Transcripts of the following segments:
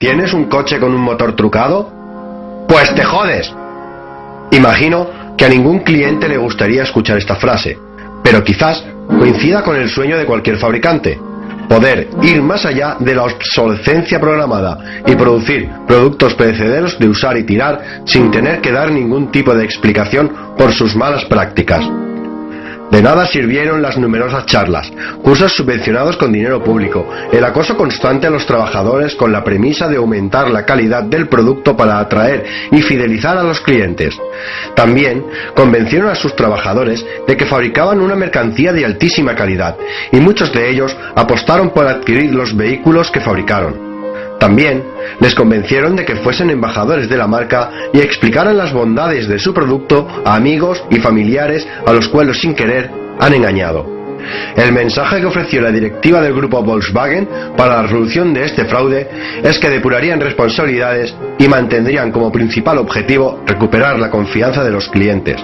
¿Tienes un coche con un motor trucado? Pues te jodes. Imagino que a ningún cliente le gustaría escuchar esta frase, pero quizás coincida con el sueño de cualquier fabricante, poder ir más allá de la obsolescencia programada y producir productos perecederos de usar y tirar sin tener que dar ningún tipo de explicación por sus malas prácticas. De nada sirvieron las numerosas charlas, cursos subvencionados con dinero público, el acoso constante a los trabajadores con la premisa de aumentar la calidad del producto para atraer y fidelizar a los clientes. También convencieron a sus trabajadores de que fabricaban una mercancía de altísima calidad y muchos de ellos apostaron por adquirir los vehículos que fabricaron. También les convencieron de que fuesen embajadores de la marca y explicaran las bondades de su producto a amigos y familiares a los cuales sin querer han engañado. El mensaje que ofreció la directiva del grupo Volkswagen para la resolución de este fraude es que depurarían responsabilidades y mantendrían como principal objetivo recuperar la confianza de los clientes.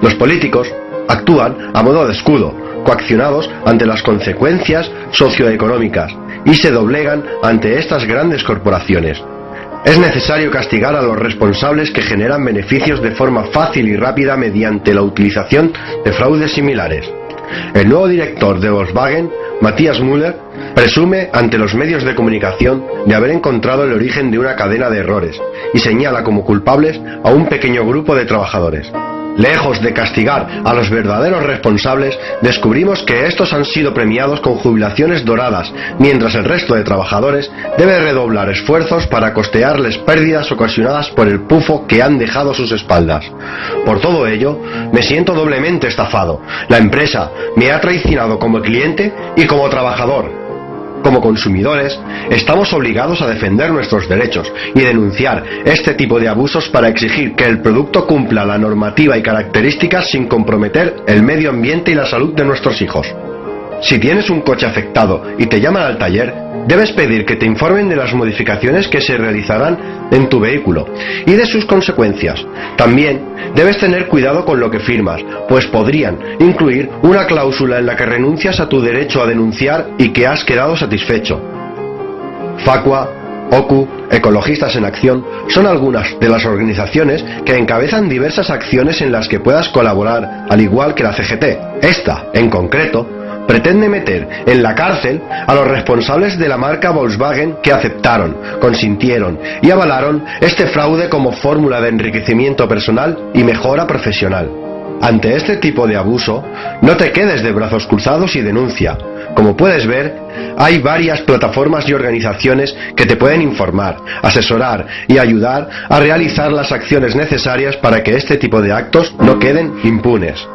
Los políticos actúan a modo de escudo, coaccionados ante las consecuencias socioeconómicas y se doblegan ante estas grandes corporaciones. Es necesario castigar a los responsables que generan beneficios de forma fácil y rápida mediante la utilización de fraudes similares. El nuevo director de Volkswagen, Matthias Müller, presume ante los medios de comunicación de haber encontrado el origen de una cadena de errores y señala como culpables a un pequeño grupo de trabajadores. Lejos de castigar a los verdaderos responsables, descubrimos que estos han sido premiados con jubilaciones doradas, mientras el resto de trabajadores debe redoblar esfuerzos para costearles pérdidas ocasionadas por el pufo que han dejado sus espaldas. Por todo ello, me siento doblemente estafado. La empresa me ha traicionado como cliente y como trabajador como consumidores, estamos obligados a defender nuestros derechos y denunciar este tipo de abusos para exigir que el producto cumpla la normativa y características sin comprometer el medio ambiente y la salud de nuestros hijos. Si tienes un coche afectado y te llaman al taller, debes pedir que te informen de las modificaciones que se realizarán en tu vehículo y de sus consecuencias. También debes tener cuidado con lo que firmas, pues podrían incluir una cláusula en la que renuncias a tu derecho a denunciar y que has quedado satisfecho. Facua, OCU, Ecologistas en Acción son algunas de las organizaciones que encabezan diversas acciones en las que puedas colaborar, al igual que la CGT. Esta, en concreto, pretende meter en la cárcel a los responsables de la marca Volkswagen que aceptaron, consintieron y avalaron este fraude como fórmula de enriquecimiento personal y mejora profesional. Ante este tipo de abuso, no te quedes de brazos cruzados y denuncia. Como puedes ver, hay varias plataformas y organizaciones que te pueden informar, asesorar y ayudar a realizar las acciones necesarias para que este tipo de actos no queden impunes.